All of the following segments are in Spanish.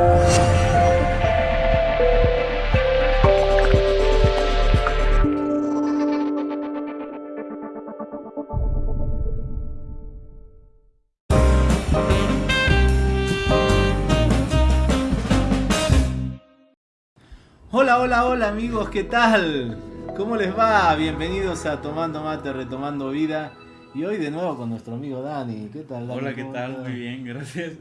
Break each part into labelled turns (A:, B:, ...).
A: Hola, hola, hola amigos, ¿qué tal? ¿Cómo les va? Bienvenidos a Tomando Mate, Retomando Vida. Y hoy de nuevo con nuestro amigo Dani. ¿Qué tal, Dani?
B: Hola, ¿qué
A: ¿Cómo
B: tal? Muy bien, gracias.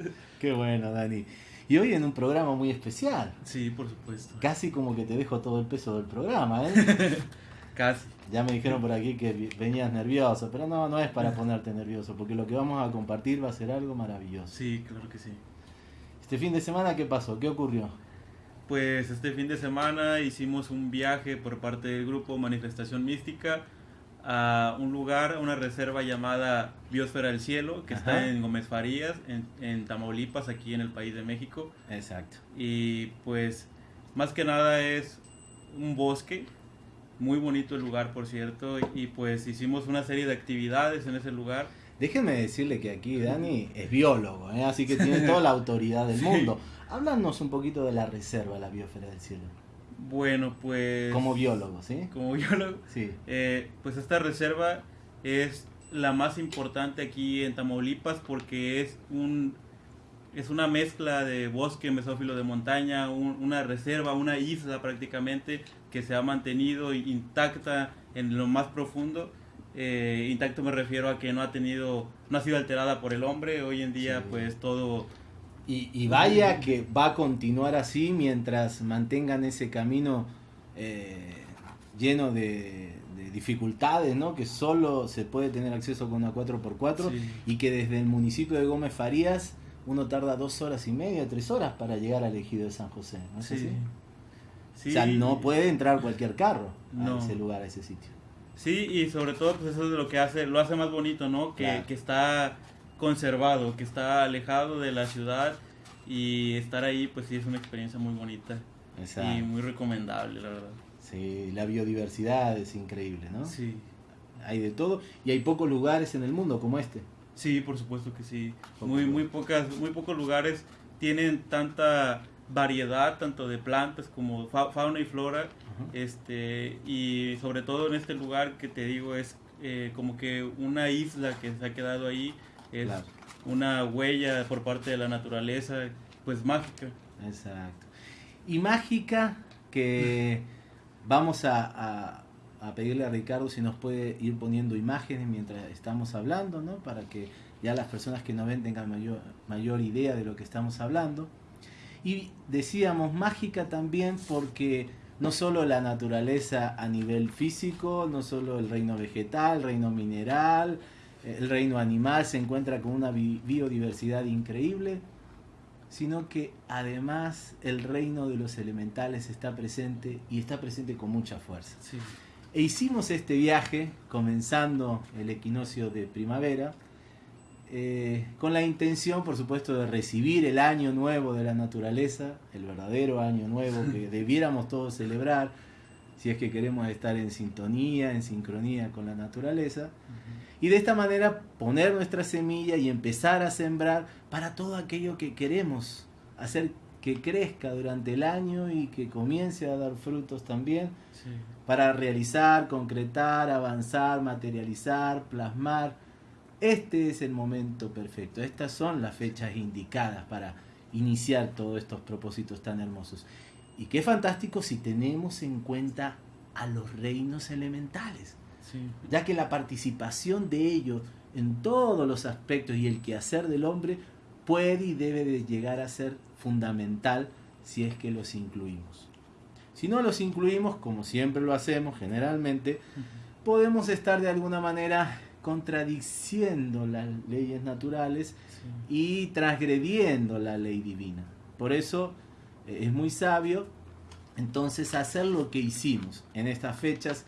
A: Qué bueno, Dani. Y hoy en un programa muy especial.
B: Sí, por supuesto.
A: Casi como que te dejo todo el peso del programa, ¿eh?
B: Casi.
A: Ya me dijeron por aquí que venías nervioso, pero no, no es para ponerte nervioso, porque lo que vamos a compartir va a ser algo maravilloso.
B: Sí, claro que sí.
A: Este fin de semana, ¿qué pasó? ¿Qué ocurrió?
B: Pues este fin de semana hicimos un viaje por parte del grupo Manifestación Mística a un lugar, a una reserva llamada Biosfera del Cielo, que
A: Ajá.
B: está en Gómez Farías, en, en Tamaulipas, aquí en el país de México.
A: Exacto.
B: Y pues más que nada es un bosque, muy bonito el lugar, por cierto, y pues hicimos una serie de actividades en ese lugar.
A: Déjenme decirle que aquí Dani es biólogo, ¿eh? así que tiene toda la autoridad del
B: Sí.
A: mundo. Háblanos un poquito de la reserva, la biosfera del cielo.
B: Bueno, pues...
A: Como biólogo, ¿sí?
B: Como biólogo.
A: Sí.
B: Eh, pues esta reserva es la más importante aquí en Tamaulipas porque es un es una mezcla de bosque mesófilo de montaña, un- una reserva, una isla prácticamente que se ha mantenido intacta en lo más profundo. Eh, intacto me refiero a que no ha tenido, no ha sido alterada por el hombre. Hoy en día,
A: Sí.
B: pues todo
A: Y, y vaya que va a continuar así mientras mantengan ese camino eh, lleno de, de dificultades, ¿no? Que solo se puede tener acceso con una 4x4
B: Sí.
A: y que desde el municipio de Gómez Farías uno tarda dos horas y media, tres horas para llegar al ejido de San José. ¿no es
B: Sí.
A: así?
B: Sí.
A: O sea, no puede entrar cualquier carro a ese lugar, a ese sitio.
B: Sí, y sobre todo pues eso es lo que hace, lo hace más bonito, ¿no? Que,
A: Claro.
B: que está conservado, que está alejado de la ciudad y estar ahí pues sí es una experiencia muy bonita y muy recomendable, la verdad.
A: Sí, la biodiversidad es increíble, ¿no?
B: Sí.
A: Hay de todo y hay pocos lugares en el mundo como este.
B: Sí, por supuesto que sí.
A: Poco
B: Muy,
A: lugar.
B: muy pocas, muy pocos lugares tienen tanta variedad tanto de plantas como fa- fauna y flora este y sobre todo en este lugar que te digo es eh, como que una isla que se ha quedado ahí es
A: Claro.
B: una huella por parte de la naturaleza pues mágica
A: Exacto. Y mágica que vamos a, a- a pedirle a Ricardo si nos puede ir poniendo imágenes mientras estamos hablando, ¿no? Para que ya las personas que nos ven tengan mayor, mayor idea de lo que estamos hablando. Y decíamos mágica también porque no solo la naturaleza a nivel físico, no solo el reino vegetal, el reino mineral, el reino animal se encuentra con una bi- biodiversidad increíble, sino que además el reino de los elementales está presente y está presente con mucha fuerza.
B: sí
A: E hicimos este viaje comenzando el equinoccio de primavera eh, con la intención, por supuesto, de recibir el año nuevo de la naturaleza, el verdadero año nuevo que debiéramos todos celebrar si es que queremos estar en sintonía, en sincronía con la naturaleza. Y de esta manera poner nuestra semilla y empezar a sembrar para todo aquello que queremos hacer que crezca durante el año y que comience a dar frutos también
B: sí
A: para realizar, concretar, avanzar, materializar, plasmar. Este es el momento perfecto. Estas son las fechas indicadas para iniciar todos estos propósitos tan hermosos. Y qué fantástico si tenemos en cuenta a los reinos elementales
B: sí
A: ya que la participación de ellos en todos los aspectos y el quehacer del hombre puede y debe de llegar a ser fundamental si es que los incluimos. Si no los incluimos, como siempre lo hacemos generalmente, podemos estar de alguna manera contradiciendo las leyes naturales
B: sí
A: y transgrediendo la ley divina. Por eso eh, es muy sabio entonces hacer lo que hicimos en estas fechas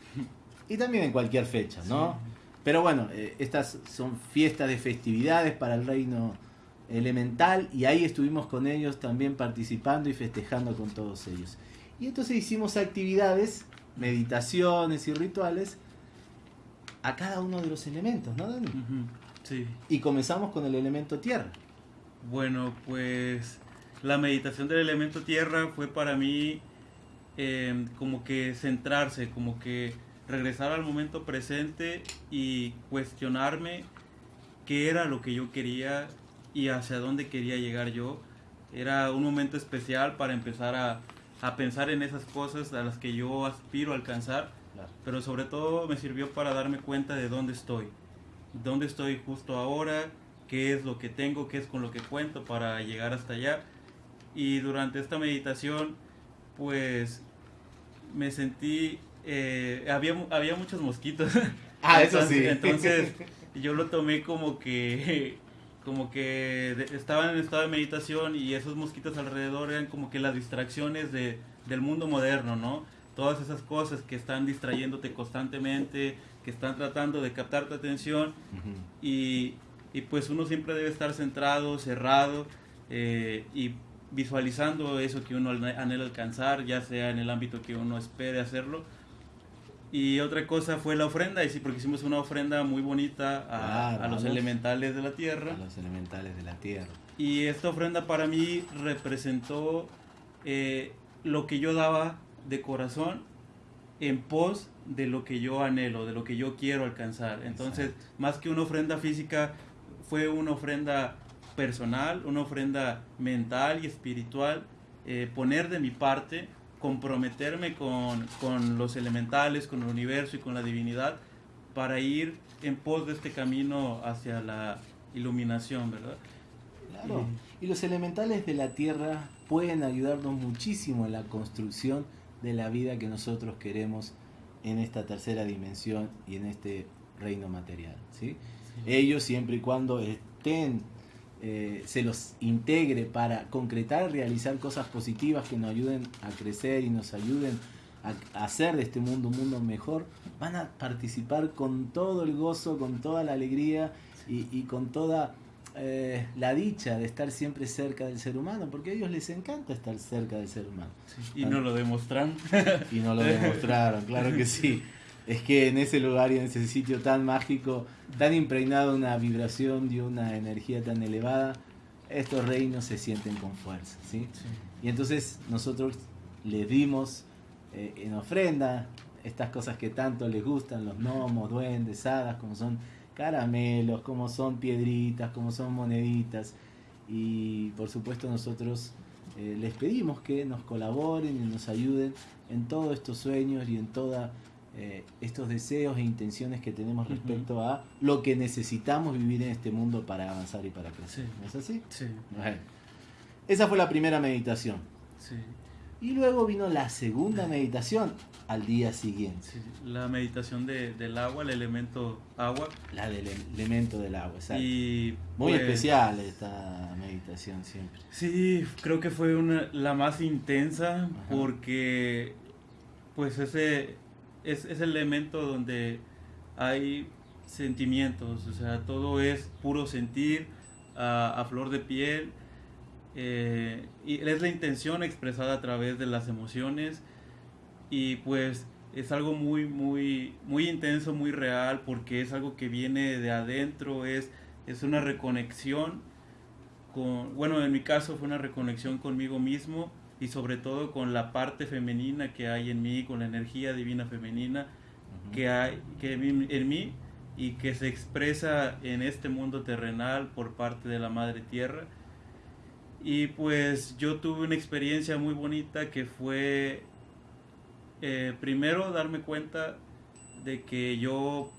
A: y también en cualquier fecha, ¿no? Pero bueno, eh, estas son fiestas de festividades para el reino elemental y ahí estuvimos con ellos también participando y festejando con todos ellos. Y entonces hicimos actividades, meditaciones y rituales a cada uno de los elementos, ¿no, Dani?
B: Sí.
A: Y comenzamos con el elemento tierra.
B: Bueno, pues la meditación del elemento tierra fue para mí em, como que centrarse, como que regresar al momento presente y cuestionarme qué era lo que yo quería y hacia dónde quería llegar yo. Era un momento especial para empezar a, a pensar en esas cosas a las que yo aspiro a alcanzar, pero sobre todo me sirvió para darme cuenta de dónde estoy, dónde estoy justo ahora, qué es lo que tengo, qué es con lo que cuento para llegar hasta allá. Y durante esta meditación, pues me sentí, eh, había, había muchos mosquitos.
A: Ah, eso sí.
B: Entonces yo lo tomé como que como que estaban en estado de meditación y esos mosquitos alrededor eran como que las distracciones de, del mundo moderno, ¿no? Todas esas cosas que están distrayéndote constantemente, que están tratando de captar tu atención y, y, pues uno siempre debe estar centrado, cerrado eh, y visualizando eso que uno anhela alcanzar, ya sea en el ámbito que uno espere hacerlo y otra cosa fue la ofrenda, y sí, porque hicimos una ofrenda muy bonita a, los elementales de la tierra.
A: A los elementales de la tierra.
B: Y esta ofrenda para mí representó eh, lo que yo daba de corazón en pos de lo que yo anhelo, de lo que yo quiero alcanzar. Entonces, más que una ofrenda física, fue una ofrenda personal, una ofrenda mental y espiritual, eh, poner de mi parte comprometerme con, con, los elementales, con el universo y con la divinidad para ir en pos de este camino hacia la iluminación, ¿verdad?
A: Claro. Y los elementales de la Tierra pueden ayudarnos muchísimo en la construcción de la vida que nosotros queremos en esta tercera dimensión y en este reino material. ¿sí? Ellos siempre y cuando estén eh, se los integre para concretar, realizar cosas positivas que nos ayuden a crecer y nos ayuden a, hacer de este mundo un mundo mejor, van a participar con todo el gozo, con toda la alegría y, con toda eh, la dicha de estar siempre cerca del ser humano, porque a ellos les encanta estar cerca del ser humano.
B: y no lo demuestran.
A: y no lo demostraron, claro que sí es que en ese lugar y en ese sitio tan mágico, tan impregnado una vibración y una energía tan elevada, estos reinos se sienten con fuerza. ¿sí? Y entonces nosotros les dimos eh, en ofrenda estas cosas que tanto les gustan, los gnomos, duendes, hadas, como son caramelos, como son piedritas, como son moneditas. Y por supuesto nosotros eh, les pedimos que nos colaboren y nos ayuden en todos estos sueños y en toda eh, estos deseos e intenciones que tenemos respecto a lo que necesitamos vivir en este mundo para avanzar y para crecer. ¿No es así?
B: Sí.
A: Esa fue la primera meditación.
B: Sí.
A: Y luego vino la segunda meditación al día siguiente.
B: la meditación del agua, el elemento agua.
A: La del elemento del agua, exacto. Y Muy pues, especial esta meditación siempre.
B: Sí, creo que fue una, la más intensa porque pues ese es, el elemento donde hay sentimientos, o sea, todo es puro sentir a, flor de piel. Eh, y es la intención expresada a través de las emociones y pues es algo muy muy muy intenso muy real porque es algo que viene de adentro es es una reconexión con bueno en mi caso fue una reconexión conmigo mismo y sobre todo con la parte femenina que hay en mí, con la energía divina femenina que hay que en mí y que se expresa en este mundo terrenal por parte de la Madre Tierra. Y pues yo tuve una experiencia muy bonita que fue eh, primero darme cuenta de que yo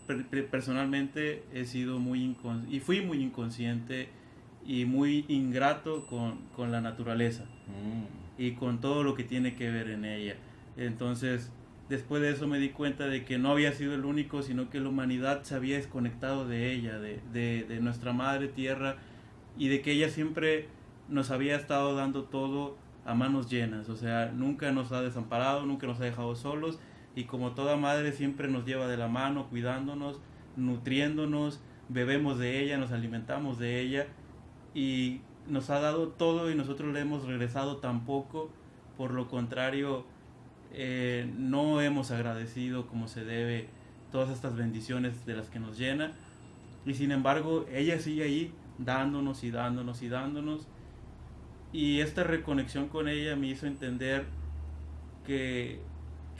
B: personalmente he sido muy y fui muy inconsciente y muy ingrato con, con la naturaleza. Mm y con todo lo que tiene que ver en ella. Entonces, después de eso me di cuenta de que no había sido el único, sino que la humanidad se había desconectado de ella, de, de, nuestra madre tierra, y de que ella siempre nos había estado dando todo a manos llenas, o sea, nunca nos ha desamparado, nunca nos ha dejado solos, y como toda madre siempre nos lleva de la mano, cuidándonos, nutriéndonos, bebemos de ella, nos alimentamos de ella, y nos ha dado todo y nosotros le hemos regresado tan poco, por lo contrario, eh, no hemos agradecido como se debe todas estas bendiciones de las que nos llena. Y sin embargo, ella sigue ahí dándonos y dándonos y dándonos. Y esta reconexión con ella me hizo entender que,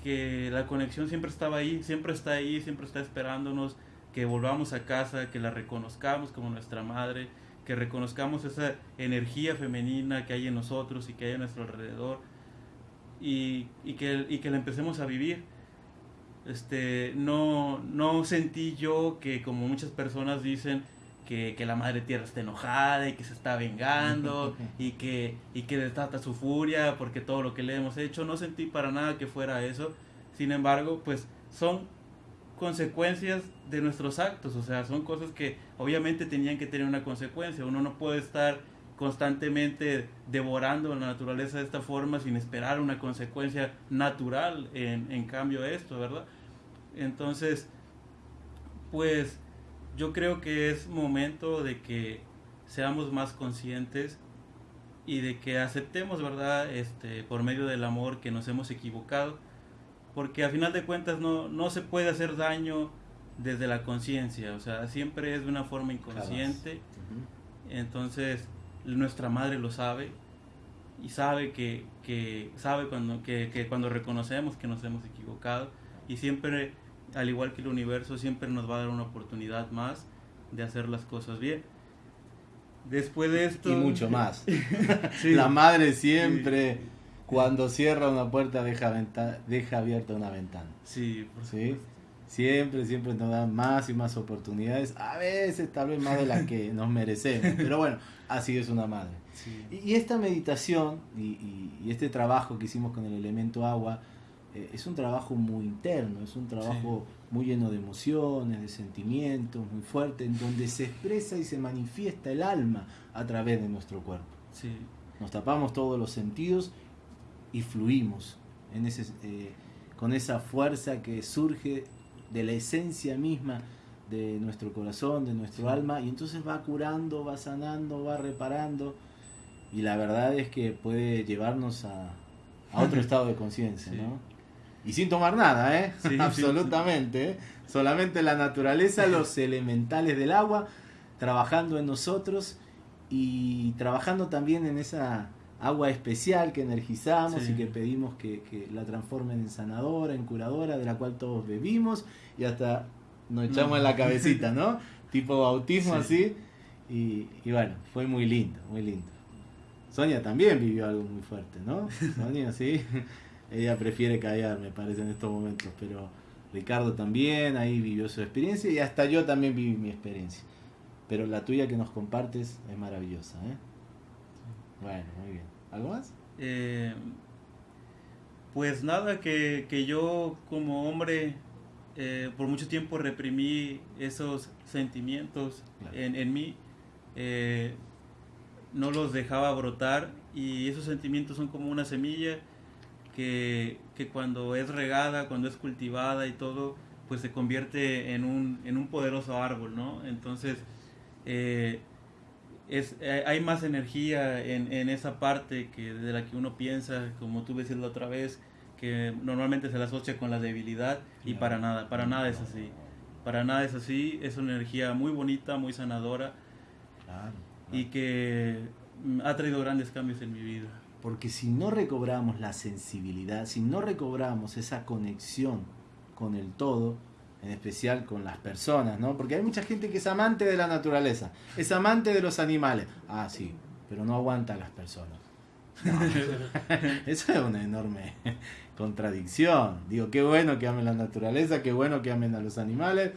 B: que la conexión siempre estaba ahí, siempre está ahí, siempre está esperándonos, que volvamos a casa, que la reconozcamos como nuestra madre, que reconozcamos esa energía femenina que hay en nosotros y que hay a nuestro alrededor y, y, que, y que la empecemos a vivir. Este, no, no sentí yo que como muchas personas dicen que, que, la madre tierra está enojada y que se está vengando y que, y que desata su furia porque todo lo que le hemos hecho, no sentí para nada que fuera eso. Sin embargo, pues son consecuencias de nuestros actos, o sea, son cosas que obviamente tenían que tener una consecuencia. Uno no puede estar constantemente devorando la naturaleza de esta forma sin esperar una consecuencia natural en, cambio esto, ¿verdad? Entonces, pues yo creo que es momento de que seamos más conscientes y de que aceptemos, ¿verdad? Este, por medio del amor que nos hemos equivocado, porque a final de cuentas no, no se puede hacer daño desde la conciencia, o sea, siempre es de una forma inconsciente. Entonces, nuestra madre lo sabe y sabe que, que sabe cuando, que, que, cuando reconocemos que nos hemos equivocado y siempre, al igual que el universo, siempre nos va a dar una oportunidad más de hacer las cosas bien. Después de esto...
A: Y mucho más. sí. La madre siempre, sí. Cuando cierra una puerta, deja, deja abierta una ventana.
B: Sí,
A: por ¿Sí? Siempre, siempre nos dan más y más oportunidades. A veces tal vez más de las que nos merecemos. Pero bueno, así es una madre.
B: Sí.
A: Y, y, esta meditación y, y, y, este trabajo que hicimos con el elemento agua eh, es un trabajo muy interno, es un trabajo sí. muy lleno de emociones, de sentimientos, muy fuerte, en donde se expresa y se manifiesta el alma a través de nuestro cuerpo.
B: Sí.
A: Nos tapamos todos los sentidos y fluimos en ese, eh, con esa fuerza que surge de la esencia misma de nuestro corazón, de nuestro sí. alma, y entonces va curando, va sanando, va reparando, y la verdad es que puede llevarnos a, a otro estado de conciencia, sí. ¿no? Y sin tomar nada, ¿eh?
B: Sí,
A: Absolutamente, ¿eh? Solamente la naturaleza, los elementales del agua, trabajando en nosotros y trabajando también en esa agua especial que energizamos y que pedimos que, que la transformen en sanadora, en curadora, de la cual todos bebimos y hasta nos echamos en la cabecita, ¿no? tipo bautismo sí. así. Y, y, bueno, fue muy lindo, muy lindo. Sonia también vivió algo muy fuerte, ¿no? Sonia, sí. Ella prefiere callar, me parece, en estos momentos, pero Ricardo también ahí vivió su experiencia y hasta yo también viví mi experiencia. Pero la tuya que nos compartes es maravillosa, ¿eh? Bueno, muy bien. ¿Algo más?
B: Eh, pues nada, que, que yo como hombre eh, por mucho tiempo reprimí esos sentimientos claro. en, en, mí, eh, no los dejaba brotar y esos sentimientos son como una semilla que, que, cuando es regada, cuando es cultivada y todo, pues se convierte en un, en un poderoso árbol, ¿no? Entonces, eh, es, hay más energía en, en, esa parte que de la que uno piensa, como tú decías la otra vez, que normalmente se la asocia con la debilidad y para nada, para nada es así. Para nada es así, es una energía muy bonita, muy sanadora
A: claro,
B: y que ha traído grandes cambios en mi vida.
A: Porque si no recobramos la sensibilidad, si no recobramos esa conexión con el todo, en especial con las personas, ¿no? Porque hay mucha gente que es amante de la naturaleza, es amante de los animales. Ah, sí, pero no aguanta a las personas. No. Eso es una enorme contradicción. Digo, qué bueno que amen la naturaleza, qué bueno que amen a los animales,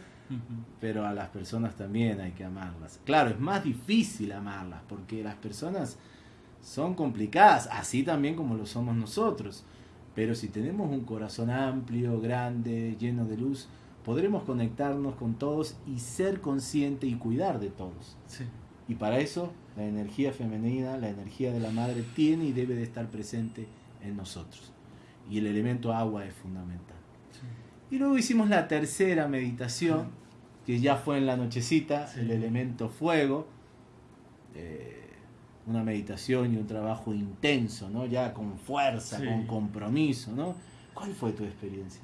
A: pero a las personas también hay que amarlas. Claro, es más difícil amarlas porque las personas son complicadas, así también como lo somos nosotros. Pero si tenemos un corazón amplio, grande, lleno de luz, podremos conectarnos con todos y ser consciente y cuidar de todos.
B: Sí.
A: Y para eso la energía femenina, la energía de la madre tiene y debe de estar presente en nosotros. Y el elemento agua es fundamental. Sí. Y luego hicimos la tercera meditación, que ya fue en la nochecita, sí. el elemento fuego. Eh, una meditación y un trabajo intenso, ¿no? Ya con fuerza, sí. con compromiso, ¿no? ¿Cuál fue tu experiencia?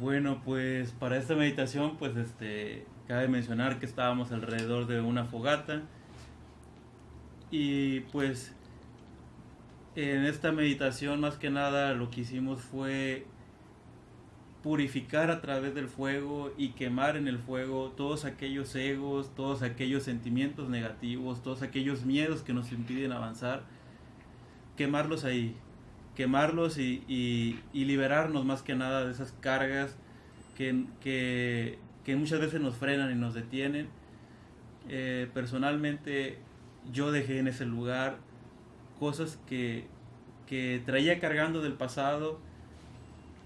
B: Bueno, pues para esta meditación, pues este, cabe mencionar que estábamos alrededor de una fogata. Y pues en esta meditación más que nada lo que hicimos fue purificar a través del fuego y quemar en el fuego todos aquellos egos, todos aquellos sentimientos negativos, todos aquellos miedos que nos impiden avanzar, quemarlos ahí, quemarlos y, liberarnos más que nada de esas cargas que, que, muchas veces nos frenan y nos detienen. Eh, personalmente yo dejé en ese lugar cosas que, que traía cargando del pasado,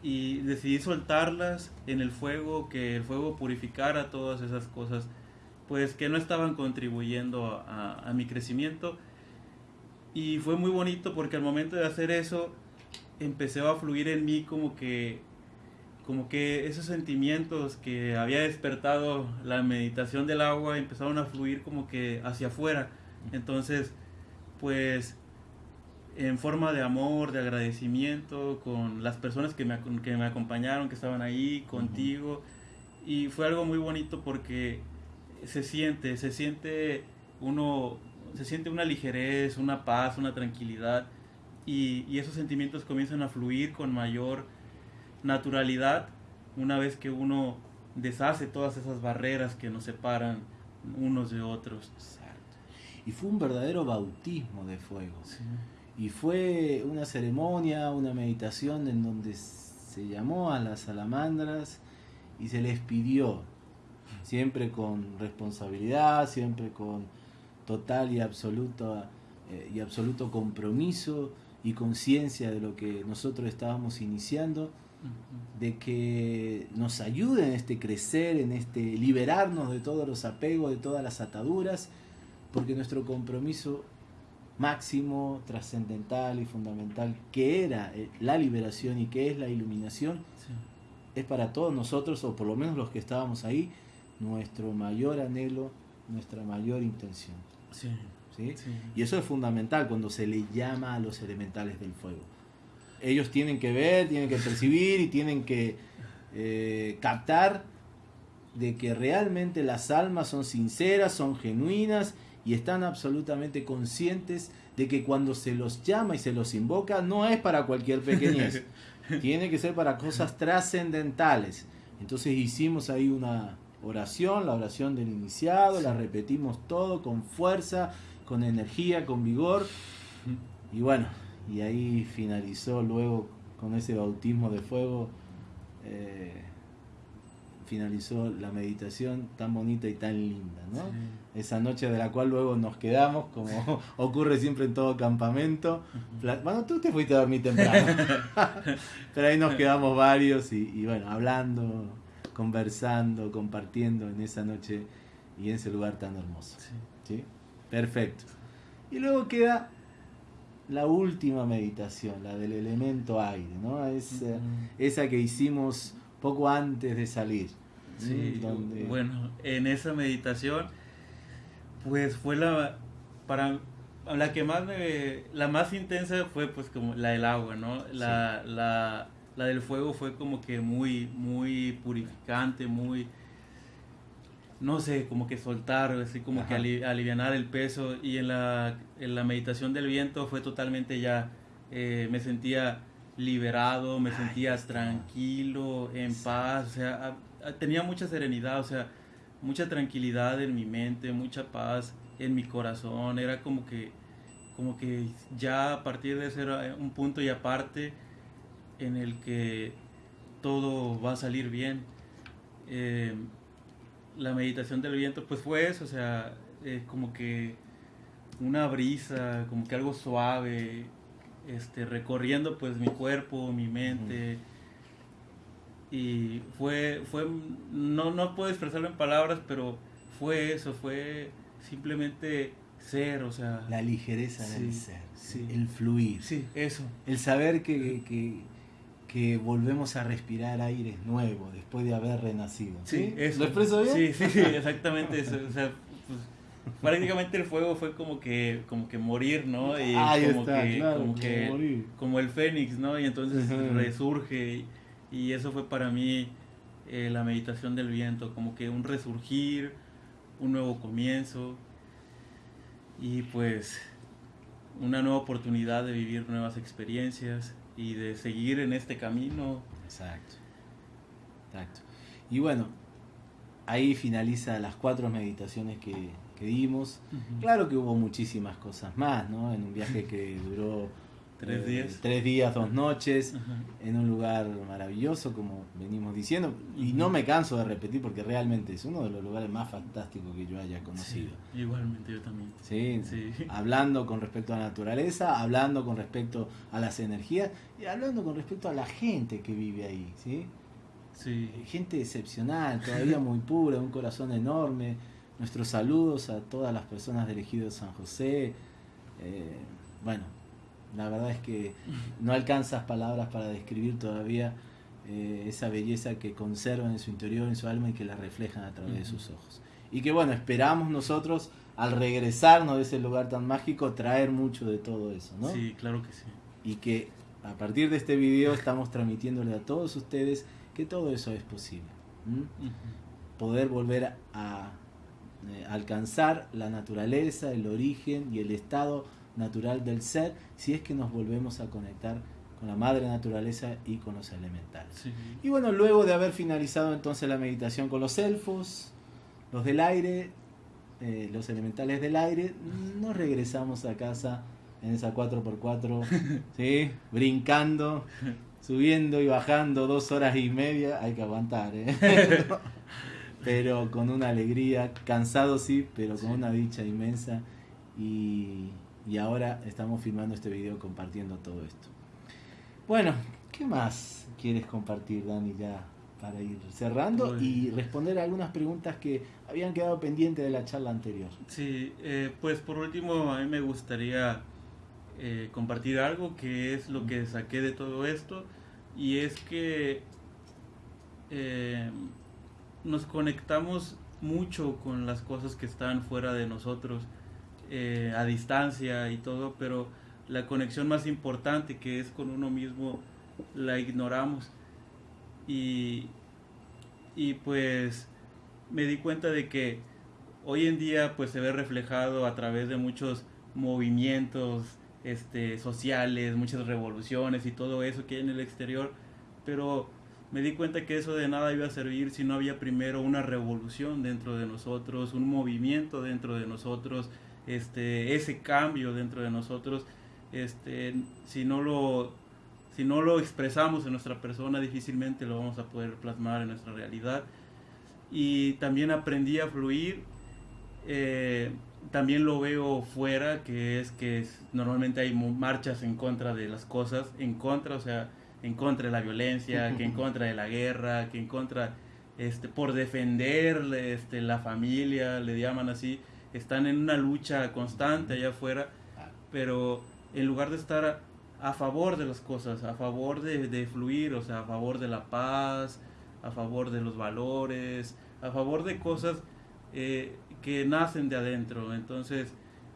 B: y decidí soltarlas en el fuego, que el fuego purificara todas esas cosas, pues que no estaban contribuyendo a, mi crecimiento. Y fue muy bonito porque al momento de hacer eso, empecé a fluir en mí como que, como que esos sentimientos que había despertado la meditación del agua empezaron a fluir como que hacia afuera. Entonces, pues en forma de amor, de agradecimiento con las personas que me, que me acompañaron, que estaban ahí, contigo. Y fue algo muy bonito porque se siente, se siente uno, se siente una ligerez, una paz, una tranquilidad. Y, y esos sentimientos comienzan a fluir con mayor naturalidad una vez que uno deshace todas esas barreras que nos separan unos de otros.
A: Y fue un verdadero bautismo de fuego. Sí. Y fue una ceremonia, una meditación en donde se llamó a las salamandras y se les pidió, siempre con responsabilidad, siempre con total y absoluto, eh, y absoluto compromiso y conciencia de lo que nosotros estábamos iniciando, de que nos ayuden en este crecer, en este liberarnos de todos los apegos, de todas las ataduras, porque nuestro compromiso máximo, trascendental y fundamental que era eh, la liberación y que es la iluminación, es para todos nosotros, o por lo menos los que estábamos ahí, nuestro mayor anhelo, nuestra mayor intención. Sí. Y eso es fundamental cuando se le llama a los elementales del fuego. Ellos tienen que ver, tienen que percibir y tienen que eh, captar de que realmente las almas son sinceras, son genuinas y están absolutamente conscientes de que cuando se los llama y se los invoca no es para cualquier pequeñez, tiene que ser para cosas trascendentales. Entonces hicimos ahí una oración, la oración del iniciado, la repetimos todo con fuerza, con energía, con vigor. Y bueno, y ahí finalizó luego con ese bautismo de fuego. Eh, finalizó la meditación tan bonita y tan linda, ¿no? Esa noche de la cual luego nos quedamos, como ocurre siempre en todo campamento. Bueno, tú te fuiste a dormir temprano, pero ahí nos quedamos varios y, bueno, hablando, conversando, compartiendo en esa noche y en ese lugar tan hermoso. Sí. Perfecto. Y luego queda la última meditación, la del elemento aire, ¿no? Es, esa que hicimos poco antes de salir.
B: Sí, bueno, en esa meditación, pues fue la, para, la que más me, la más intensa fue pues como la del agua, ¿no? La, la, la del fuego fue como que muy, muy purificante, muy, no sé, como que soltar, así como que aliviar el peso. Y en la, en la meditación del viento fue totalmente ya, eh, me sentía liberado, me sentía tranquilo, en paz, o sea, tenía mucha serenidad, o sea, mucha tranquilidad en mi mente, mucha paz en mi corazón, era como que, como que ya a partir de ser eh, un punto y aparte en el que todo va a salir bien. Eh, la meditación del viento, pues fue eso, o sea, eh, como que una brisa, como que algo suave, este, recorriendo pues mi cuerpo, mi mente. Y fue, fue no, no puedo expresarlo en palabras, pero fue eso, fue simplemente ser, o sea...
A: La ligereza del ser, el fluir.
B: Sí, eso.
A: El saber que, que, que, volvemos a respirar aire nuevo después de haber renacido.
B: Sí,
A: ¿Lo expreso bien?
B: Sí, sí, sí, exactamente eso. O sea, pues, prácticamente el fuego fue como que como que morir, ¿no? Y como que como que como el fénix, ¿no? Y entonces resurge y, eso fue para mí eh, la meditación del viento, como que un resurgir, un nuevo comienzo y pues una nueva oportunidad de vivir nuevas experiencias y de seguir en este camino.
A: Exacto. Exacto. Y bueno, ahí finaliza las cuatro meditaciones que, que dimos. Claro que hubo muchísimas cosas más, ¿no? En un viaje que duró
B: tres eh, días.
A: tres días, dos noches, en un lugar maravilloso, como venimos diciendo. Y no me canso de repetir porque realmente es uno de los lugares más fantásticos que yo haya conocido.
B: igualmente yo también.
A: Sí, hablando con respecto a la naturaleza, hablando con respecto a las energías y hablando con respecto a la gente que vive ahí, ¿sí?
B: Sí.
A: Gente excepcional, todavía muy pura, un corazón enorme. Nuestros saludos a todas las personas del Ejido San José. Eh, bueno, la verdad es que no alcanzas palabras para describir todavía eh, esa belleza que conservan en su interior, en su alma y que la reflejan a través de sus ojos. Y que bueno, esperamos nosotros al regresarnos de ese lugar tan mágico traer mucho de todo eso, ¿no?
B: Sí, claro que sí.
A: Y que a partir de este video estamos transmitiéndole a todos ustedes que todo eso es posible. Poder volver a eh, alcanzar la naturaleza, el origen y el estado natural del ser si es que nos volvemos a conectar con la madre naturaleza y con los elementales. Y bueno, luego de haber finalizado entonces la meditación con los elfos, los del aire, eh, los elementales del aire, nos regresamos a casa en esa 4x4, ¿sí? brincando, subiendo y bajando dos horas y media, hay que aguantar, ¿eh? pero con una alegría, cansado sí, pero con una dicha inmensa y y ahora estamos filmando este video compartiendo todo esto. Bueno, ¿qué más quieres compartir, Dani, ya para ir cerrando y responder algunas preguntas que habían quedado pendientes de la charla anterior?
B: Sí, eh, pues por último a mí me gustaría eh, compartir algo que es lo que saqué de todo esto y es que eh, nos conectamos mucho con las cosas que están fuera de nosotros eh, a distancia y todo, pero la conexión más importante que es con uno mismo la ignoramos. Y, y pues me di cuenta de que hoy en día pues se ve reflejado a través de muchos movimientos este, sociales, muchas revoluciones y todo eso que hay en el exterior, pero me di cuenta que eso de nada iba a servir si no había primero una revolución dentro de nosotros, un movimiento dentro de nosotros, este, ese cambio dentro de nosotros, este, si, no lo, si no lo expresamos en nuestra persona, difícilmente lo vamos a poder plasmar en nuestra realidad. Y también aprendí a fluir. Eh, también lo veo fuera, que es que normalmente hay marchas en contra de las cosas, en contra, o sea, en contra de la violencia, que en contra de la guerra, que en contra, este, por defender este, la familia, le llaman así están en una lucha constante allá afuera, pero en lugar de estar a, favor de las cosas, a favor de, fluir, o sea, a favor de la paz, a favor de los valores, a favor de cosas eh, que nacen de adentro. Entonces,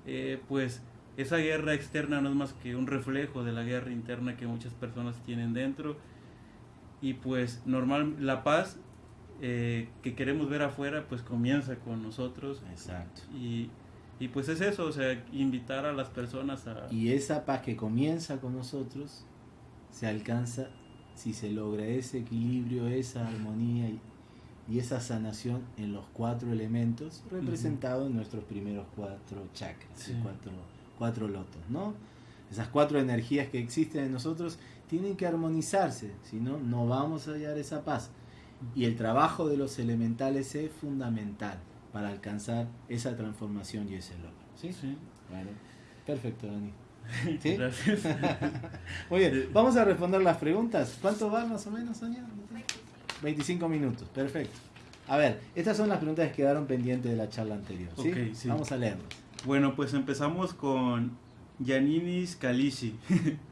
B: eh, pues esa guerra externa no es más que un reflejo de la guerra interna que muchas personas tienen dentro. Y pues normal, la paz eh, que queremos ver afuera, pues comienza con nosotros.
A: Exacto.
B: Y, y, pues es eso, o sea, invitar a las personas a...
A: Y esa paz que comienza con nosotros se alcanza si se logra ese equilibrio, esa armonía y, y esa sanación en los cuatro elementos representados en nuestros primeros cuatro chakras, cuatro, cuatro lotos, ¿no? Esas cuatro energías que existen en nosotros tienen que armonizarse, si no, no vamos a hallar esa paz. Y el trabajo de los elementales es fundamental para alcanzar esa transformación y ese logro. ¿Sí?
B: Sí.
A: Bueno, perfecto, Dani. ¿Sí?
B: Gracias.
A: Muy bien, vamos a responder las preguntas. ¿Cuánto va más o menos, Sonia? 25 minutos, perfecto. A ver, estas son las preguntas que quedaron pendientes de la charla anterior. ¿sí?
B: sí.
A: Vamos a leerlas.
B: Bueno, pues empezamos con Yaninis Kalishi.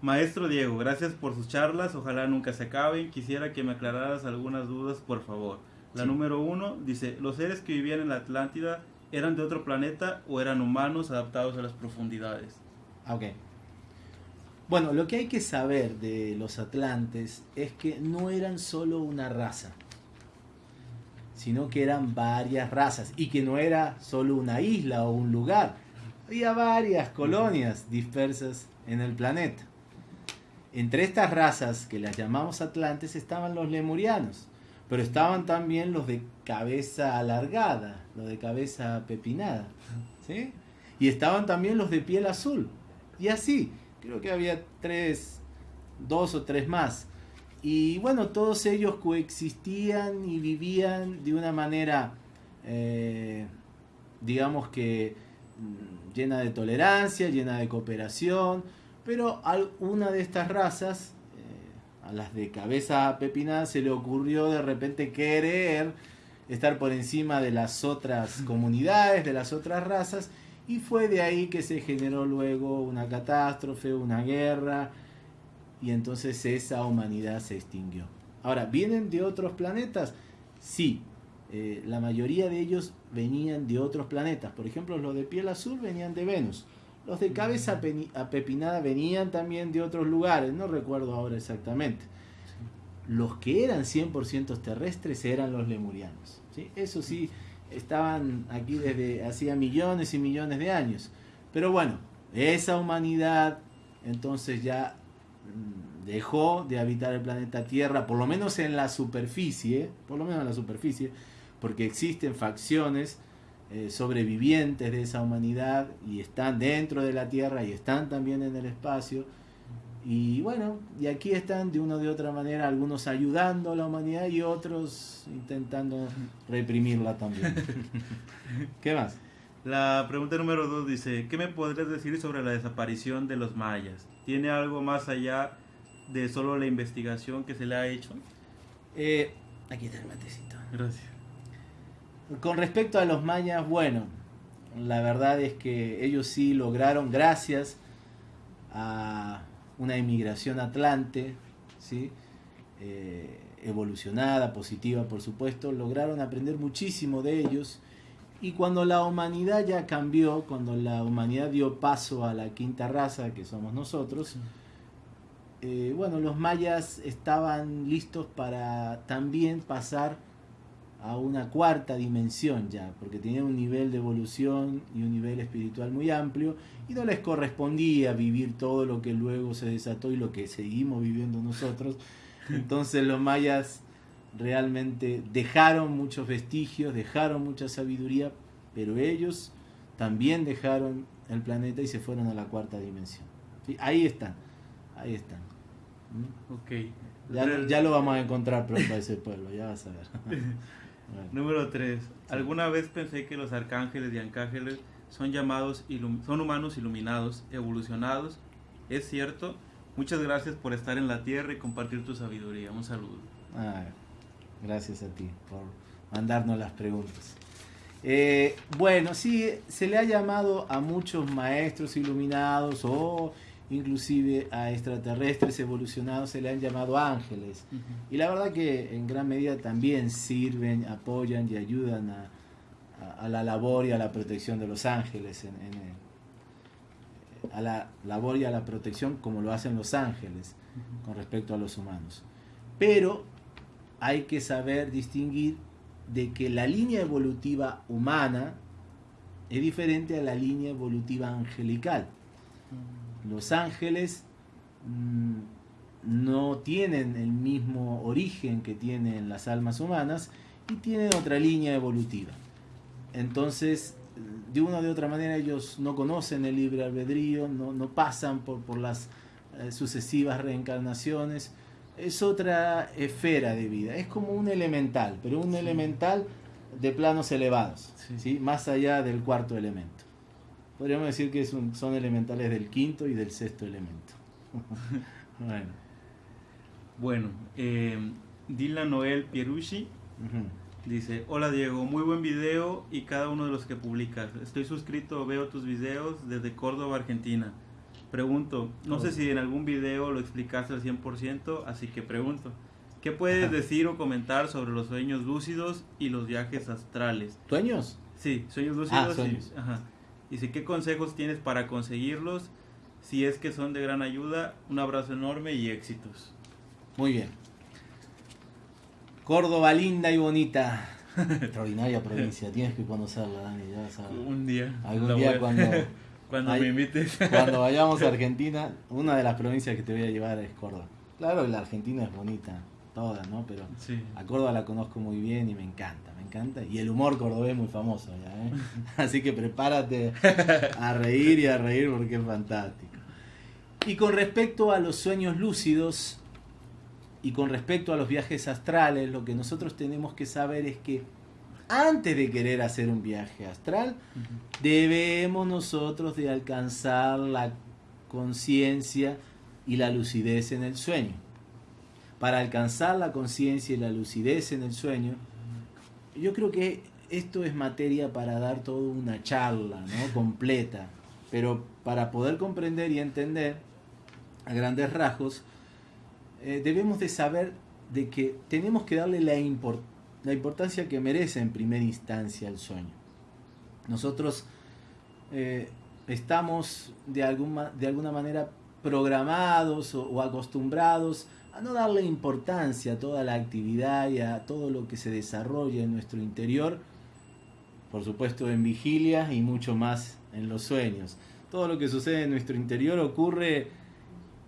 B: Maestro Diego, gracias por sus charlas, ojalá nunca se acaben. Quisiera que me aclararas algunas dudas, por favor. La número uno dice, ¿los seres que vivían en la Atlántida eran de otro planeta o eran humanos adaptados a las profundidades?
A: Ok. Bueno, lo que hay que saber de los atlantes es que no eran solo una raza, sino que eran varias razas y que no era solo una isla o un lugar, había varias colonias dispersas en el planeta. Entre estas razas que las llamamos atlantes estaban los lemurianos, pero estaban también los de cabeza alargada, los de cabeza pepinada, ¿sí? Y estaban también los de piel azul. Y así, creo que había tres, dos o tres más. Y bueno, todos ellos coexistían y vivían de una manera, eh, digamos que mm, llena de tolerancia, llena de cooperación, pero a una de estas razas, eh, a las de cabeza pepinada, se le ocurrió de repente querer estar por encima de las otras comunidades, de las otras razas, y fue de ahí que se generó luego una catástrofe, una guerra, y entonces esa humanidad se extinguió. Ahora, ¿vienen de otros planetas? Sí, eh, la mayoría de ellos venían de otros planetas. Por ejemplo, los de piel azul venían de Venus. Los de cabeza apepinada venían también de otros lugares, no recuerdo ahora exactamente. Los que eran 100% terrestres eran los lemurianos. ¿sí? Eso sí, estaban aquí desde hacía millones y millones de años. Pero bueno, esa humanidad entonces ya mm, dejó de habitar el planeta Tierra, por lo menos en la superficie, por lo menos en la superficie, porque existen facciones eh, sobrevivientes de esa humanidad y están dentro de la Tierra y están también en el espacio. Y bueno, y aquí están de una o de otra manera algunos ayudando a la humanidad y otros intentando reprimirla también. ¿Qué más?
B: La pregunta número dos dice, ¿qué me podrías decir sobre la desaparición de los mayas? ¿Tiene algo más allá de solo la investigación que se le ha hecho?
A: Eh, aquí está el matecito.
B: Gracias.
A: Con respecto a los mayas, bueno, la verdad es que ellos sí lograron, gracias a una inmigración atlante, ¿sí? Eh, evolucionada, positiva por supuesto, lograron aprender muchísimo de ellos y cuando la humanidad ya cambió, cuando la humanidad dio paso a la quinta raza, que somos nosotros, eh, bueno, los mayas estaban listos para también pasar a una cuarta dimensión ya, porque tenían un nivel de evolución y un nivel espiritual muy amplio y no les correspondía vivir todo lo que luego se desató y lo que seguimos viviendo nosotros. Entonces los mayas realmente dejaron muchos vestigios, dejaron mucha sabiduría, pero ellos también dejaron el planeta y se fueron a la cuarta dimensión. Ahí están, ahí están.
B: ¿Mm? Ok.
A: Ya, ya, lo vamos a encontrar pronto a ese pueblo, ya vas a ver.
B: Número 3. Alguna vez pensé que los arcángeles y arcángeles son llamados, son humanos iluminados, evolucionados. Es cierto. Muchas gracias por estar en la tierra y compartir tu sabiduría. Un saludo.
A: Ah, gracias a ti por mandarnos las preguntas. Eh, bueno, sí, se le ha llamado a muchos maestros iluminados o inclusive a extraterrestres evolucionados se le han llamado ángeles. Y la verdad que en gran medida también sirven, apoyan y ayudan a, la labor y a la protección de los ángeles, a la labor y a la protección como lo hacen los ángeles con respecto a los humanos. Pero hay que saber distinguir de que la línea evolutiva humana es diferente a la línea evolutiva angelical los ángeles mm, no tienen el mismo origen que tienen las almas humanas y tienen otra línea evolutiva. Entonces, de una o de otra manera ellos no conocen el libre albedrío, no, pasan por, por las eh, sucesivas reencarnaciones. Es otra esfera de vida, es como un elemental, pero un elemental de planos elevados, ¿sí? más allá del cuarto elemento. Podríamos decir que son elementales del quinto y del sexto elemento.
B: bueno. Bueno, eh, Dylan Noel Pierucci dice, hola Diego, muy buen video y cada uno de los que publicas. Estoy suscrito, veo tus videos desde Córdoba, Argentina. Pregunto, no sé si en algún video lo explicaste al 100%, así que pregunto, ¿qué puedes decir o comentar sobre los sueños lúcidos y los viajes astrales?
A: ¿Sueños?
B: Sí, sueños lúcidos. Ah, sueños. ajá. Dice, ¿qué consejos tienes para conseguirlos? Si es que son de gran ayuda, un abrazo enorme y éxitos.
A: Muy bien. Córdoba linda y bonita. Extraordinaria provincia, tienes que conocerla, Dani,
B: Un día.
A: Algún día cuando,
B: Cuando me invites.
A: Cuando vayamos a Argentina, una de las provincias que te voy a llevar es Córdoba. Claro la Argentina es bonita, toda, ¿no? Pero a Córdoba la conozco muy bien y me encanta, encanta. Y el humor cordobés es muy famoso ya, ¿eh? Así que prepárate a reír y a reír porque es fantástico. Y con respecto a los sueños lúcidos y con respecto a los viajes astrales, lo que nosotros tenemos que saber es que antes de querer hacer un viaje astral, debemos nosotros de alcanzar la conciencia y la lucidez en el sueño. Para alcanzar la conciencia y la lucidez en el sueño, yo creo que esto es materia para dar toda una charla ¿no? completa, pero para poder comprender y entender a grandes rasgos, eh, debemos de saber de que tenemos que darle la importancia la importancia que merece en primera instancia el sueño. Nosotros eh, estamos de, alguna, de alguna manera programados o, acostumbrados a no darle importancia a toda la actividad y a todo lo que se desarrolla en nuestro interior, por supuesto en vigilia y mucho más en los sueños. Todo lo que sucede en nuestro interior ocurre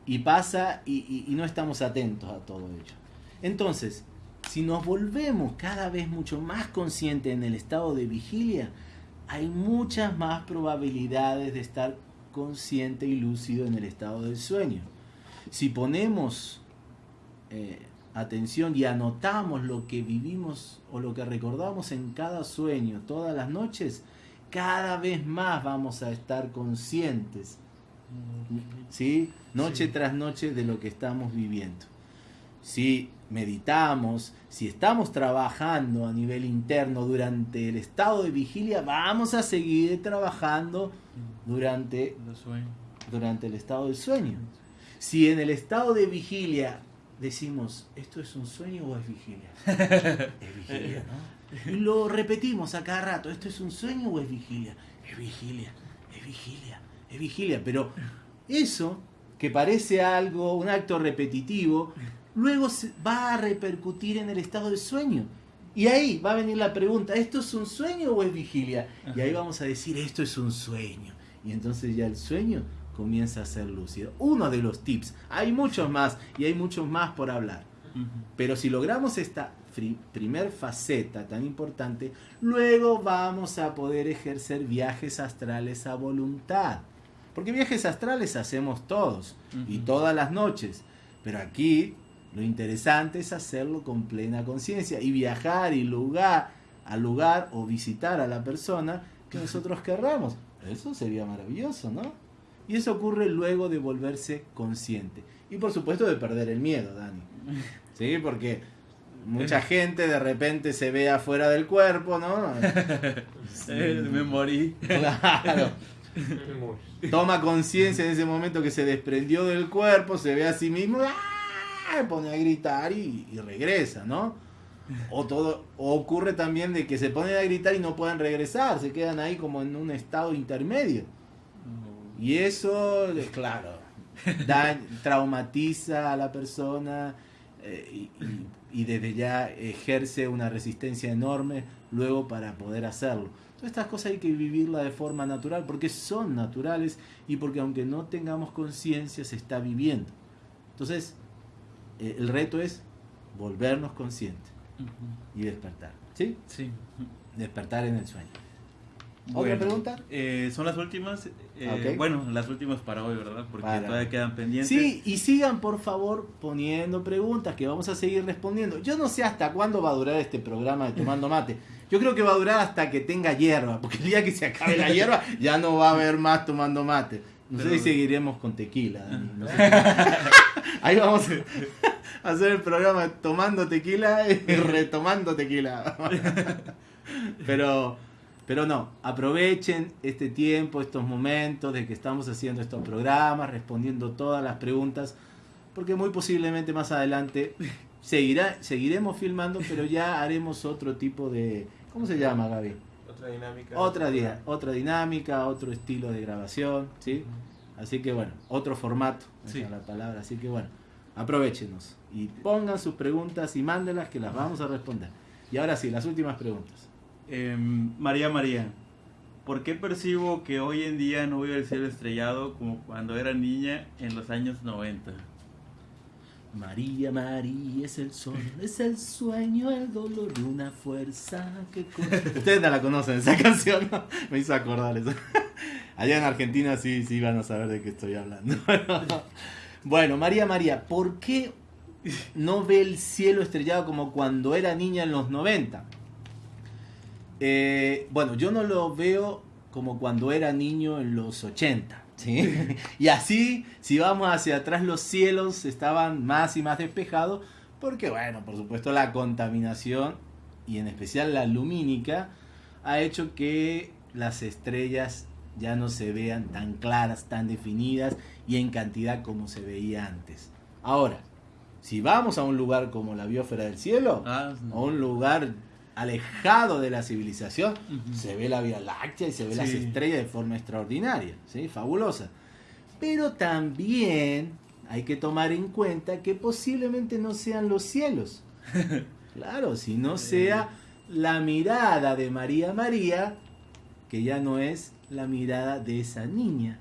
A: y pasa y no estamos atentos a todo ello. Entonces, si nos volvemos cada vez mucho más conscientes en el estado de vigilia, hay muchas más probabilidades de estar consciente y lúcido en el estado del sueño. Si ponemos eh, atención y anotamos lo que vivimos o lo que recordamos en cada sueño todas las noches, cada vez más vamos a estar conscientes, ¿sí? Noche tras noche de lo que estamos viviendo. Si meditamos, si estamos trabajando a nivel interno durante el estado de vigilia, vamos a seguir trabajando durante, durante el estado del sueño. Si en el estado de vigilia decimos, ¿esto es un sueño o es vigilia? es vigilia, ¿no? Y lo repetimos a cada rato, ¿esto es un sueño o es vigilia? Es vigilia, es vigilia, es vigilia. Pero eso, que parece algo, un acto repetitivo, luego va a repercutir en el estado de sueño. Y ahí va a venir la pregunta, ¿esto es un sueño o es vigilia? Y ahí vamos a decir, esto es un sueño. Y entonces ya el sueño comienza a ser lúcido. Uno de los tips, hay muchos más y hay muchos más por hablar. Pero si logramos esta primer faceta tan importante, luego vamos a poder ejercer viajes astrales a voluntad. Porque viajes astrales hacemos todos y todas las noches. Pero aquí lo interesante es hacerlo con plena conciencia y viajar y lugar al lugar o visitar a la persona que nosotros querramos. Eso sería maravilloso, ¿no? Y eso ocurre luego de volverse consciente. Y por supuesto de perder el miedo, Dani. Sí, porque mucha gente de repente se ve afuera del cuerpo, ¿no?
B: Me morí.
A: Claro. Toma conciencia en ese momento que se desprendió del cuerpo, se ve a sí mismo. ¡ah! pone a gritar y, regresa, ¿no? O, todo, ocurre también de que se ponen a gritar y no pueden regresar, se quedan ahí como en un estado intermedio. Y eso, claro, traumatiza a la persona eh, y, desde ya ejerce una resistencia enorme luego para poder hacerlo. Todas estas cosas hay que vivirlas de forma natural porque son naturales y porque aunque no tengamos conciencia se está viviendo. Entonces, eh, el reto es volvernos conscientes y despertar. ¿Sí?
B: Sí.
A: Despertar en el sueño. ¿Otra pregunta?
B: Eh, son las últimas. Eh, bueno, las últimas para hoy, ¿verdad? Porque todavía quedan pendientes.
A: Sí, y sigan por favor poniendo preguntas que vamos a seguir respondiendo. Yo no sé hasta cuándo va a durar este programa de Tomando Mate. Yo creo que va a durar hasta que tenga hierba, porque el día que se acabe la hierba ya no va a haber más Tomando Mate. No sé si seguiremos con tequila, Ahí vamos a hacer el programa tomando tequila y retomando tequila. Pero, pero no, aprovechen este tiempo, estos momentos de que estamos haciendo estos programas, respondiendo todas las preguntas, porque muy posiblemente más adelante seguirá, seguiremos filmando, pero ya haremos otro tipo de... ¿Cómo se llama, Gaby?
C: Otra dinámica.
A: Otra, otra dinámica, otro estilo de grabación, ¿sí? Así que bueno, otro formato, sí. la palabra. Así que bueno, aprovechenos y pongan sus preguntas y mándenlas que las vamos a responder. Y ahora sí, las últimas preguntas.
B: Em, María María, ¿Por qué percibo que hoy en día no veo el cielo estrellado como cuando era niña en los años 90?
A: María, María es el sol, es el sueño, el dolor una fuerza que Ustedes no la conocen esa canción, ¿no? me hizo acordar eso. Allá en Argentina sí, sí van a saber de qué estoy hablando. Bueno, María, María, ¿por qué no ve el cielo estrellado como cuando era niña en los 90? Eh, bueno, yo no lo veo como cuando era niño en los 80. y así, si vamos hacia atrás, los cielos estaban más y más despejados, porque bueno, por supuesto la contaminación, y en especial la lumínica, ha hecho que las estrellas ya no se vean tan claras, tan definidas y en cantidad como se veía antes. Ahora, si vamos a un lugar como la biosfera del cielo, ah, a un lugar alejado de la civilización, se ve la Vía Láctea y se ve las estrellas de forma extraordinaria, ¿sí? fabulosa. Pero también hay que tomar en cuenta que posiblemente no sean los cielos. Claro, si no sea la mirada de María María, que ya no es la mirada de esa niña.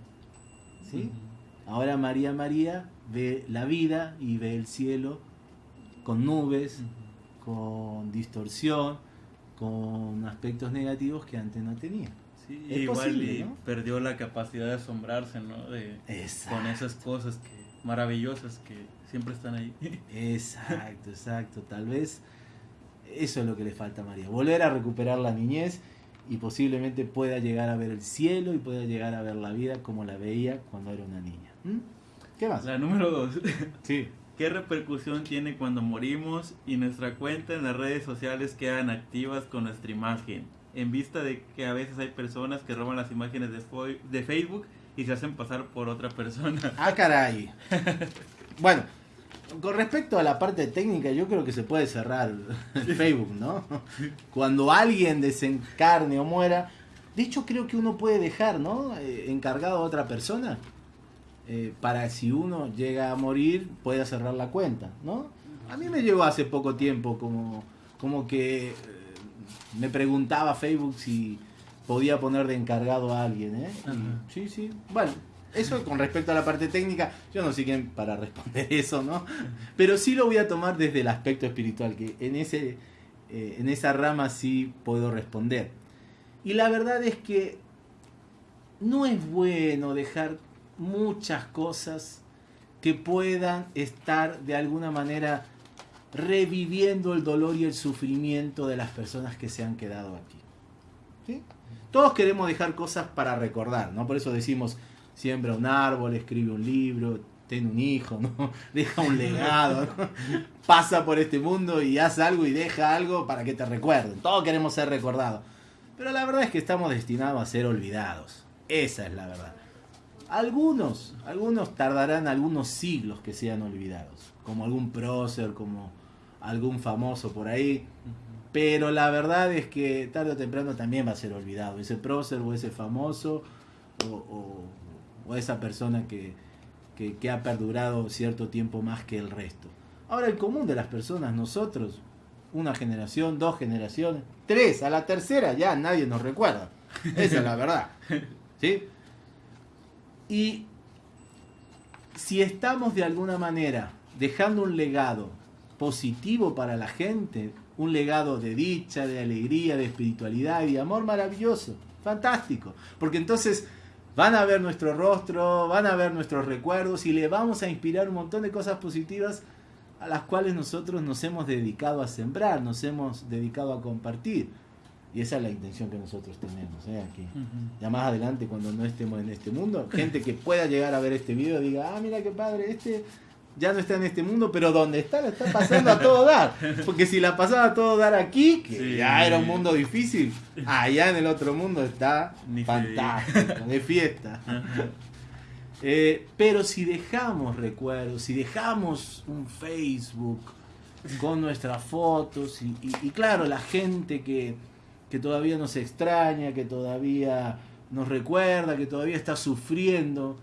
A: ¿sí? Ahora María María ve la vida y ve el cielo con nubes, con distorsión, con aspectos negativos que antes no tenía.
B: Sí, igual perdió la capacidad de asombrarse, ¿no? De, con esas cosas que, maravillosas que siempre están ahí.
A: Exacto, exacto. Tal vez eso es lo que le falta a María. Volver a recuperar la niñez y posiblemente pueda llegar a ver el cielo y pueda llegar a ver la vida como la veía cuando era una niña. ¿Mm?
B: ¿Qué más? La número dos. Sí. ¿Qué repercusión tiene cuando morimos y nuestra cuenta en las redes sociales quedan activas con nuestra imagen? En vista de que a veces hay personas que roban las imágenes de, de Facebook y se hacen pasar por otra persona.
A: Ah, caray. bueno, con respecto a la parte técnica, yo creo que se puede cerrar el Facebook, ¿no? Cuando alguien desencarne o muera, de hecho creo que uno puede dejar, ¿no? Eh, encargado a otra persona eh, para si uno llega a morir pueda cerrar la cuenta, ¿no? A mí me llegó hace poco tiempo como, como que eh, me preguntaba Facebook si podía poner de encargado a alguien, ¿eh? sí, sí. Bueno, eso con respecto a la parte técnica, yo no sé quién para responder eso, ¿no? Pero sí lo voy a tomar desde el aspecto espiritual, que en, ese, eh, en esa rama sí puedo responder. Y la verdad es que no es bueno dejar muchas cosas que puedan estar de alguna manera reviviendo el dolor y el sufrimiento de las personas que se han quedado aquí. Todos queremos dejar cosas para recordar, ¿no? Por eso decimos, siembra un árbol, escribe un libro, ten un hijo, ¿no? Deja un legado, Pasa por este mundo y haz algo y deja algo para que te recuerden. Todos queremos ser recordados. Pero la verdad es que estamos destinados a ser olvidados. Esa es la verdad. Algunos, algunos tardarán algunos siglos que sean olvidados, como algún prócer, como algún famoso por ahí. Pero la verdad es que tarde o temprano también va a ser olvidado, ese prócer o ese famoso o, esa persona que, que ha perdurado cierto tiempo más que el resto. Ahora el común de las personas, nosotros, una generación, dos generaciones, tres, a la tercera ya nadie nos recuerda. Esa es la verdad. ¿Sí? Y si estamos de alguna manera dejando un legado positivo para la gente, un legado de dicha, de alegría, de espiritualidad y de amor maravilloso, fantástico, porque entonces van a ver nuestro rostro, van a ver nuestros recuerdos y le vamos a inspirar un montón de cosas positivas a las cuales nosotros nos hemos dedicado a sembrar, nos hemos dedicado a compartir. Y esa es la intención que nosotros tenemos ¿eh? aquí. Ya más adelante, cuando no estemos en este mundo, gente que pueda llegar a ver este video diga, ah, mira qué padre, este ya no está en este mundo, pero donde está, la está pasando a todo dar. Porque si la pasaba a todo dar aquí, que ya era un mundo difícil, allá en el otro mundo está fantástico, de fiesta. Eh, pero si dejamos recuerdos, si dejamos un Facebook con nuestras fotos, y claro, la gente que que todavía nos extraña, que todavía nos recuerda, que todavía está sufriendo.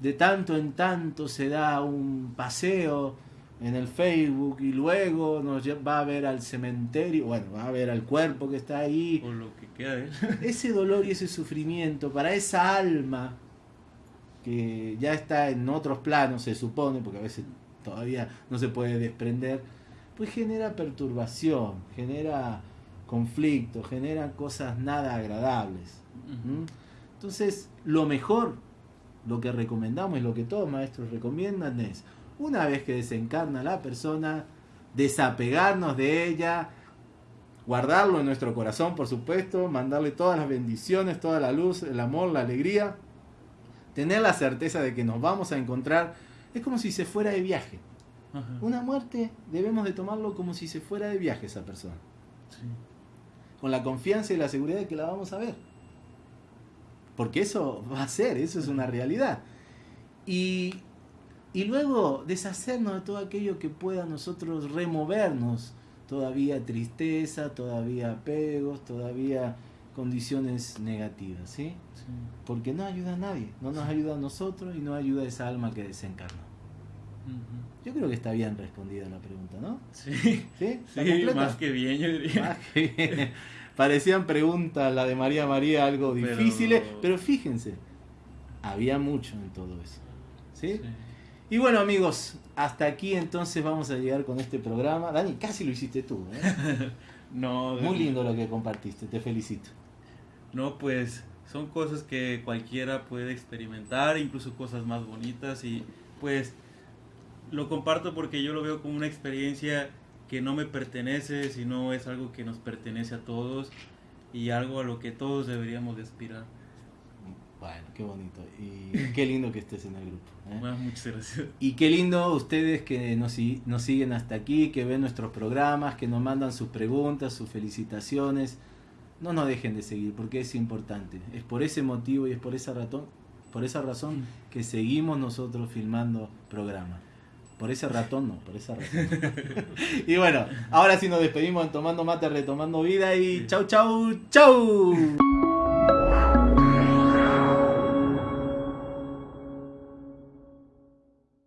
A: De tanto en tanto se da un paseo en el Facebook y luego nos va a ver al cementerio, bueno, va a ver al cuerpo que está ahí.
B: O lo que queda ¿eh?
A: Ese dolor y ese sufrimiento para esa alma que ya está en otros planos, se supone, porque a veces todavía no se puede desprender, pues genera perturbación, genera conflicto, genera cosas nada agradables. Entonces, lo mejor, lo que recomendamos y lo que todos maestros recomiendan es una vez que desencarna la persona, desapegarnos de ella, guardarlo en nuestro corazón, por supuesto, mandarle todas las bendiciones, toda la luz, el amor, la alegría, tener la certeza de que nos vamos a encontrar, es como si se fuera de viaje. Una muerte debemos de tomarlo como si se fuera de viaje esa persona. Con la confianza y la seguridad de que la vamos a ver. Porque eso va a ser, eso es una realidad. Y y luego deshacernos de todo aquello que pueda nosotros removernos. Todavía tristeza, todavía apegos, todavía condiciones negativas, ¿sí? Porque no ayuda a nadie, no nos ayuda a nosotros y no ayuda a esa alma que desencarnó. Yo creo que está bien respondida la pregunta, ¿no?
B: Sí, ¿Sí? más que bien, yo diría.
A: Parecían preguntas, la de María María, algo difíciles, pero... pero fíjense, había mucho en todo eso. ¿sí? sí y bueno amigos, hasta aquí entonces vamos a llegar con este programa. Dani, casi lo hiciste tú. ¿eh?
B: no,
A: Muy lindo lo que compartiste, te felicito.
B: No, pues son cosas que cualquiera puede experimentar, incluso cosas más bonitas y pues lo comparto porque yo lo veo como una experiencia que no me pertenece, sino es algo que nos pertenece a todos y algo a lo que todos deberíamos de aspirar.
A: Bueno, qué bonito. Y qué lindo que estés en el grupo.
B: ¿eh? Bueno, muchas gracias.
A: Y qué lindo ustedes que nos, nos siguen hasta aquí, que ven nuestros programas, que nos mandan sus preguntas, sus felicitaciones. No nos dejen de seguir porque es importante. Es por ese motivo y es por esa razón, por esa razón que seguimos nosotros filmando programas. Por ese ratón no, por esa razón. y bueno, ahora sí nos despedimos en Tomando Mate, Retomando Vida y chau, chau, chau.